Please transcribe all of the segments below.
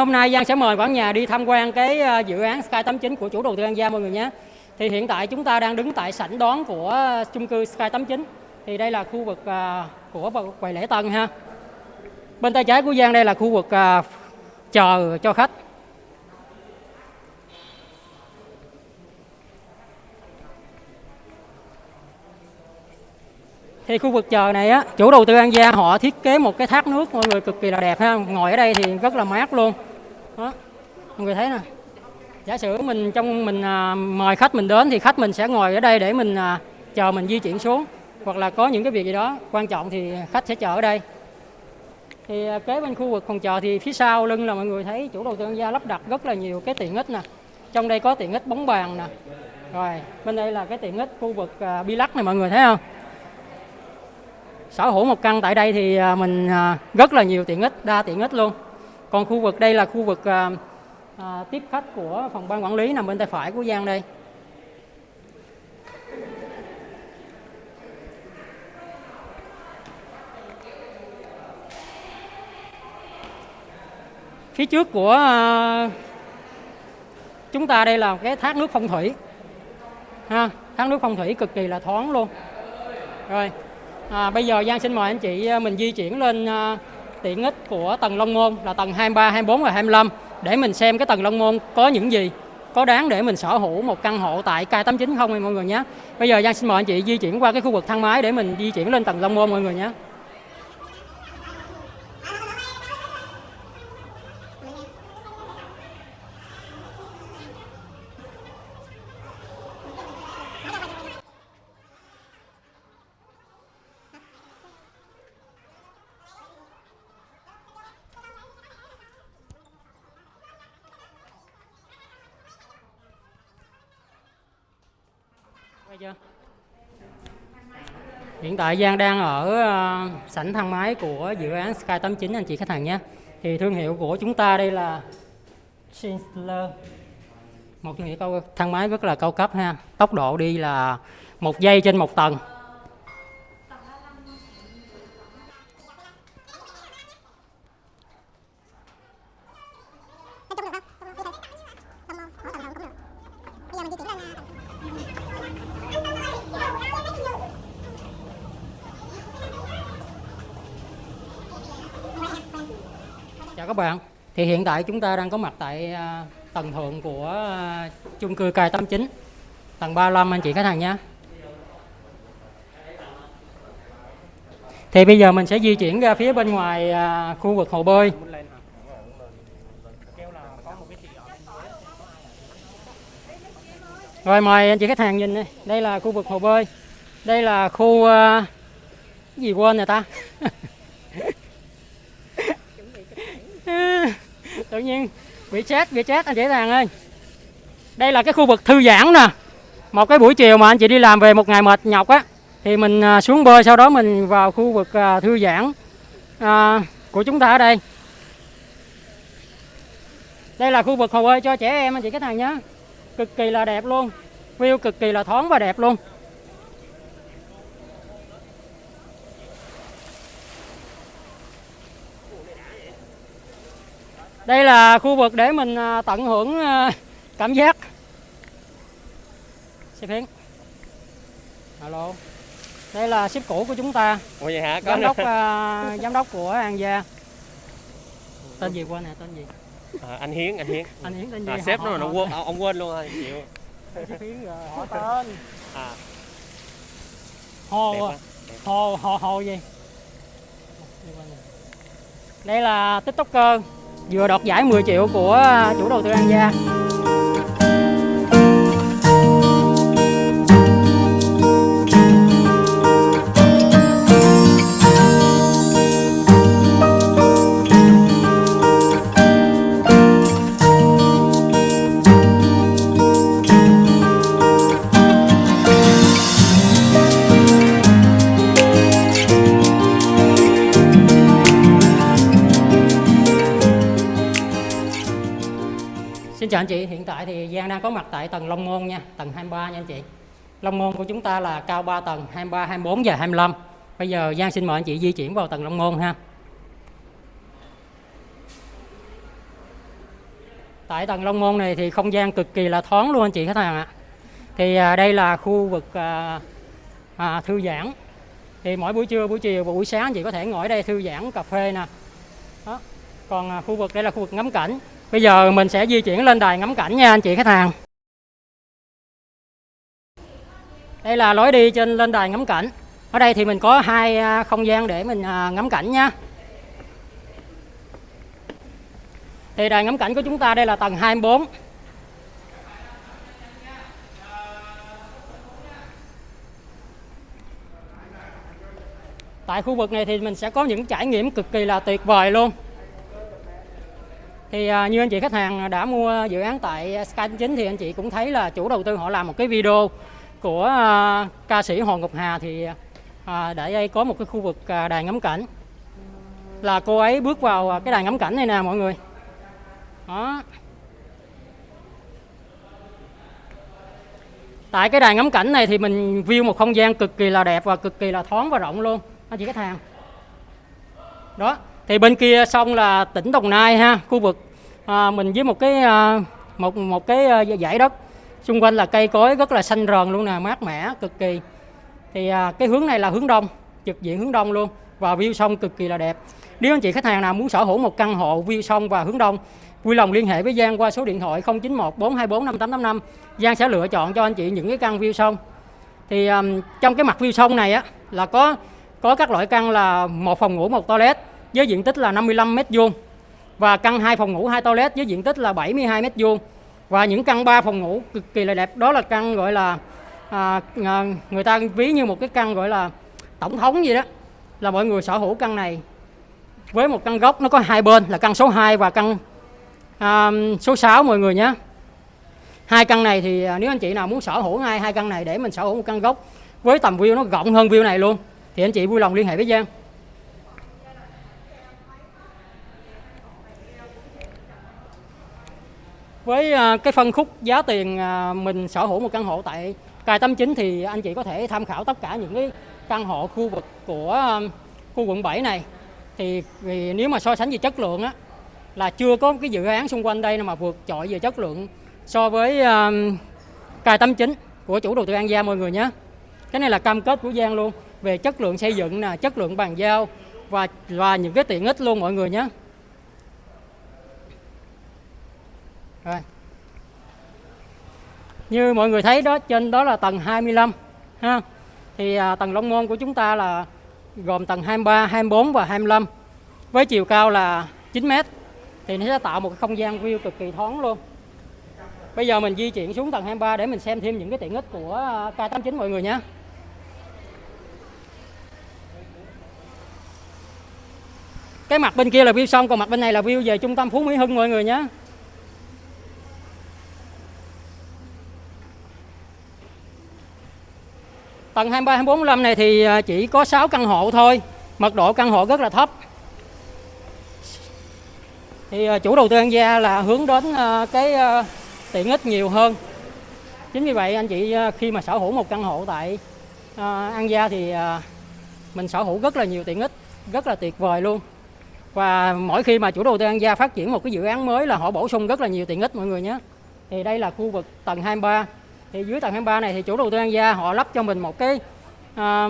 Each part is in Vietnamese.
hôm nay Giang sẽ mời cả nhà đi tham quan cái ờ, dự án Sky 89 của chủ đầu tư An Gia mọi người nhé. Thì hiện tại chúng ta đang đứng tại sảnh đón của ờ, chung cư Sky 89. Thì đây là khu vực ờ, của quầy lễ tân ha. Bên tay trái của Giang đây là khu vực chờ cho khách. Thì khu vực chờ này á, chủ đầu tư An Gia họ thiết kế một cái thác nước mọi người cực kỳ là đẹp ha. Ngồi ở đây thì rất là mát luôn. Đó. Mọi người thấy nè. Giả sử mình trong mình à, mời khách mình đến thì khách mình sẽ ngồi ở đây để mình à, chờ mình di chuyển xuống hoặc là có những cái việc gì đó quan trọng thì khách sẽ chờ ở đây. Thì à, kế bên khu vực phòng chờ thì phía sau lưng là mọi người thấy chủ đầu tư Gia lắp đặt rất là nhiều cái tiện ích nè. Trong đây có tiện ích bóng bàn nè. Rồi, bên đây là cái tiện ích khu vực à, bi lắc này mọi người thấy không? sở hữu một căn tại đây thì à, mình à, rất là nhiều tiện ích đa tiện ích luôn còn khu vực đây là khu vực à, à, tiếp khách của phòng ban quản lý nằm bên tay phải của Giang đây. Phía trước của à, chúng ta đây là cái thác nước phong thủy. Ha thác nước phong thủy cực kỳ là thoáng luôn. Rồi À, bây giờ Giang xin mời anh chị à, mình di chuyển lên à, tiện ích của tầng Long Môn là tầng 23, 24 và 25 để mình xem cái tầng Long Môn có những gì có đáng để mình sở hữu một căn hộ tại K89 không mọi người nhé. Bây giờ Giang xin mời anh chị di chuyển qua cái khu vực thang máy để mình di chuyển lên tầng Long Môn mọi người nhé. Chưa? Hiện tại Giang đang ở ờ, sảnh thang máy của dự án Sky 89 anh chị khách hàng nhé. Thì thương hiệu của chúng ta đây là Schindler. Một thương hiệu cao, thang máy rất là cao cấp ha. Tốc độ đi là một giây trên một tầng. Chào các bạn. Thì hiện tại chúng ta đang có mặt tại à, tầng thượng của à, chung cư K89, tầng 35 anh chị khách hàng nhé. Thì bây giờ mình sẽ di chuyển ra phía bên ngoài à, khu vực hồ bơi. Rồi mời anh chị khách hàng nhìn đây. Đây là khu vực hồ bơi. Đây là khu gì quên rồi ta? tự nhiên bị chết bị chết anh chị thằng ơi. Đây là cái khu vực thư giãn nè. Một cái buổi chiều mà anh chị đi làm về một ngày mệt nhọc á thì mình à, xuống bơi sau đó mình vào khu vực à, thư giãn à, của chúng ta ở đây. Đây là khu vực hồ bơi cho trẻ em anh chị khách hàng nhé. Cực kỳ là đẹp luôn. View cực kỳ là thoáng và đẹp luôn. Đây là khu vực để mình à, tận hưởng à, cảm giác. Xe phiến alo. Đây là ship cũ của chúng ta. Ủa vậy hả? Có giám đốc uh, giám đốc của An Gia. Tên gì quên nè tên gì? À, anh Hiến, anh Hiến. anh Hiến tên gì? À, sếp Họ- nó nó quên, ông quên luôn rồi, chịu. xe phiến rồi họ tên. À, hồ đẹp quá. hồ hồ hồ gì? Đây là tiktoker vừa đoạt giải 10 triệu của chủ đầu tư An Gia. Xin chào anh chị, hiện tại thì Giang đang có mặt tại tầng Long Môn nha, tầng 23 nha anh chị. Long Môn của chúng ta là cao 3 tầng, 23, 24 và 25. Bây giờ Giang xin mời anh chị di chuyển vào tầng Long Môn ha. tại tầng Long Môn này thì không gian cực kỳ là thoáng luôn anh chị khách hàng ạ thì à, đây là khu vực à, à, thư giãn thì mỗi buổi trưa buổi chiều và buổi sáng anh chị có thể ngồi đây thư giãn cà phê nè đó còn à, khu vực đây là khu vực ngắm cảnh bây giờ mình sẽ di chuyển lên đài ngắm cảnh nha anh chị khách hàng. Đây là lối đi trên lên đài ngắm cảnh. Ở đây thì mình có hai à, không gian để mình à, ngắm cảnh nha. Thì đài ngắm cảnh của chúng ta đây là tầng 24 tại khu vực này thì mình sẽ có những trải nghiệm cực kỳ là tuyệt vời luôn thì à, như anh chị khách hàng đã mua dự án tại Sky 9 thì anh chị cũng thấy là chủ đầu tư họ làm một cái video của à, ca sĩ Hồ Ngọc Hà thì à, để đây có một cái khu vực à, đài ngắm cảnh. Là cô ấy bước vào à, cái đài ngắm cảnh này nè mọi người. Đó. Tại cái đài ngắm cảnh này thì mình view một không gian cực kỳ là đẹp và cực kỳ là thoáng và rộng luôn anh chị khách hàng. Đó thì bên kia sông là tỉnh Đồng Nai ha khu vực à, mình với một cái à, một một cái à, dãy đất. Xung quanh là cây cối rất là xanh rờn luôn nè mát mẻ cực kỳ. Thì à, cái hướng này là hướng đông trực diện hướng đông luôn và view sông cực kỳ là đẹp. Nếu anh chị khách hàng nào muốn sở hữu một căn hộ view sông và hướng đông vui lòng liên hệ với Giang qua số điện thoại 091 424 5885 Giang sẽ lựa chọn cho anh chị những cái căn view sông. Thì um, trong cái mặt view sông này á là có có các loại căn là một phòng ngủ một toilet với diện tích là 55 mét vuông và căn hai phòng ngủ hai toilet với diện tích là 72 mét vuông. Và những căn 3 phòng ngủ cực kỳ là đẹp. Đó là căn gọi là à, à người ta ví như một cái căn gọi là tổng thống gì đó. Là mọi người sở hữu căn này với một căn gốc nó có hai bên là căn số 2 và căn à, số 6 mọi người nhé. Hai căn này thì à, nếu anh chị nào muốn sở hữu hai hai căn này để mình sở hữu một căn gốc với tầm view nó rộng hơn view này luôn thì anh chị vui lòng liên hệ với Giang. Với à, cái phân khúc giá tiền à, mình sở hữu một căn hộ tại Cài Tâm Chính thì anh chị có thể tham khảo tất cả những cái căn hộ khu vực của à, khu quận 7 này. Thì, thì nếu mà so sánh về chất lượng á là chưa có cái dự án xung quanh đây mà vượt trội về chất lượng so với Cài Tâm Chính của chủ đầu tư An gia mọi người nhé. Cái này là cam kết của Giang luôn về chất lượng xây dựng nè chất lượng bàn giao và và những cái tiện ích luôn mọi người nhé. Rồi. Như mọi người thấy đó trên đó là tầng 25 ha. Thì à, tầng Long Môn của chúng ta là gồm tầng 23, 24 và 25 với chiều cao là 9 mét. Thì nó sẽ tạo một cái không gian view cực kỳ thoáng luôn. Bây giờ mình di chuyển xuống tầng 23 để mình xem thêm những cái tiện ích của à, K89 mọi người nhé. Cái mặt bên kia là view sông còn mặt bên này là view về trung tâm Phú Mỹ Hưng mọi người nhé. Tầng 23, 24, 25 này thì à, chỉ có 6 căn hộ thôi. Mật độ căn hộ rất là thấp. Thì à, chủ đầu tư An Gia là hướng đến à, cái tiện ích nhiều hơn. Chính vì vậy anh chị khi mà sở hữu một căn hộ tại An Gia thì mình sở hữu rất là nhiều tiện ích Rất là tuyệt vời luôn. Và mỗi khi mà chủ đầu tư An Gia phát triển một cái dự án mới là họ bổ sung rất là nhiều tiện ích mọi người nhé. Thì đây là khu vực tầng 23 thì dưới tầng 23 này thì chủ đầu tư An Gia họ lắp cho mình một cái à,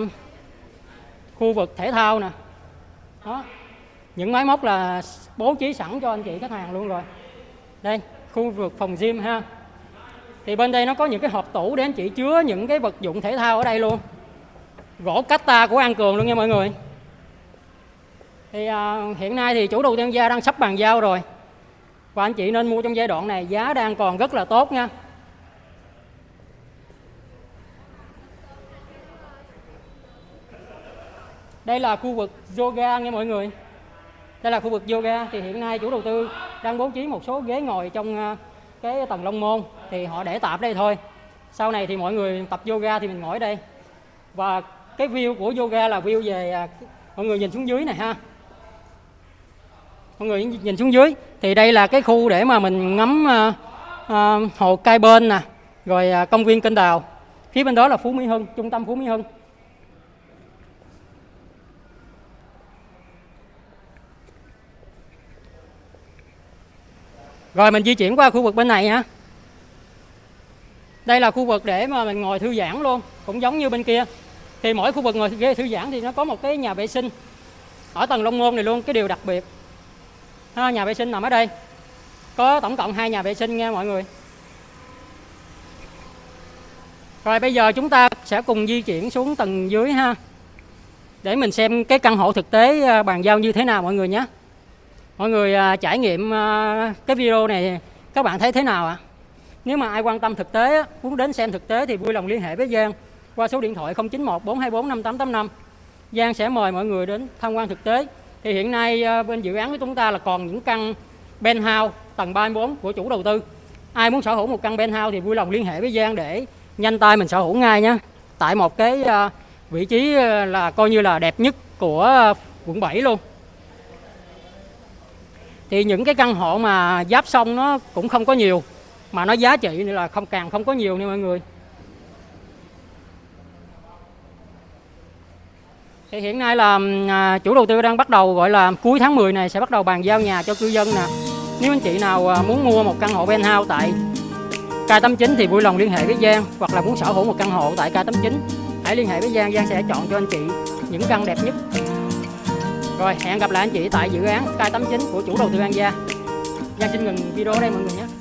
khu vực thể thao nè. Đó. Những máy móc là bố trí sẵn cho anh chị khách hàng luôn rồi. Đây khu vực phòng gym ha. Thì bên đây nó có những cái hộp tủ để anh chị chứa những cái vật dụng thể thao ở đây luôn. Gỗ cách ta của An Cường luôn nha mọi người. Thì à, hiện nay thì chủ đầu tư An gia đang sắp bàn giao rồi. Và anh chị nên mua trong giai đoạn này giá đang còn rất là tốt nha. Đây là khu vực yoga nha mọi người. Đây là khu vực yoga thì hiện nay chủ đầu tư đang bố trí một số ghế ngồi trong ờ, cái tầng long môn thì họ để tạm đây thôi. Sau này thì mọi người tập yoga thì mình ngồi ở đây. Và cái view của yoga là view về ờ, mọi người nhìn xuống dưới này ha. Mọi người nhìn xuống dưới. Thì đây là cái khu để mà mình ngắm uh, uh, hồ cai bên nè rồi uh, công viên kênh đào. Phía bên đó là phú mỹ hưng trung tâm phú mỹ hưng. Rồi mình di chuyển qua khu vực bên này nha. Đây là khu vực để mà mình ngồi thư giãn luôn, cũng giống như bên kia. Thì mỗi khu vực ngồi ghế thư giãn thì nó có một cái nhà vệ sinh ở tầng Long Môn này luôn, cái điều đặc biệt. Ha, nhà vệ sinh nằm ở đây. Có tổng cộng hai nhà vệ sinh nha mọi người. Rồi bây giờ chúng ta sẽ cùng di chuyển xuống tầng dưới ha. Để mình xem cái căn hộ thực tế à, bàn giao như thế nào mọi người nhé. Mọi người à, trải nghiệm à, cái video này các bạn thấy thế nào ạ? Nếu mà ai quan tâm thực tế muốn đến xem thực tế thì vui lòng liên hệ với Giang qua số điện thoại 091 424 5885. Giang sẽ mời mọi người đến tham quan thực tế. Thì hiện nay à, bên dự án của chúng ta là còn những căn penthouse tầng 34 của chủ đầu tư. Ai muốn sở hữu một căn penthouse thì vui lòng liên hệ với Giang để nhanh tay mình sở hữu ngay nhé. Tại một cái à, vị trí à, là coi như là đẹp nhất của à, quận 7 luôn thì những cái căn hộ mà giáp sông nó cũng không có nhiều, mà nó giá trị là không, càng không có nhiều nha mọi người. Thì hiện nay là à, chủ đầu tư đang bắt đầu gọi là cuối tháng 10 này sẽ bắt đầu bàn giao nhà cho cư dân nè. Nếu anh chị nào à, muốn mua một căn hộ penthouse tại K89 thì vui lòng liên hệ với Giang, hoặc là muốn sở hữu một căn hộ tại K89 hãy liên hệ với Giang Giang sẽ chọn cho anh chị những căn đẹp nhất rồi, hẹn gặp lại anh chị tại dự án Sky 89 của chủ đầu tư An Gia. Giang xin ngừng video ở đây mọi người nhé.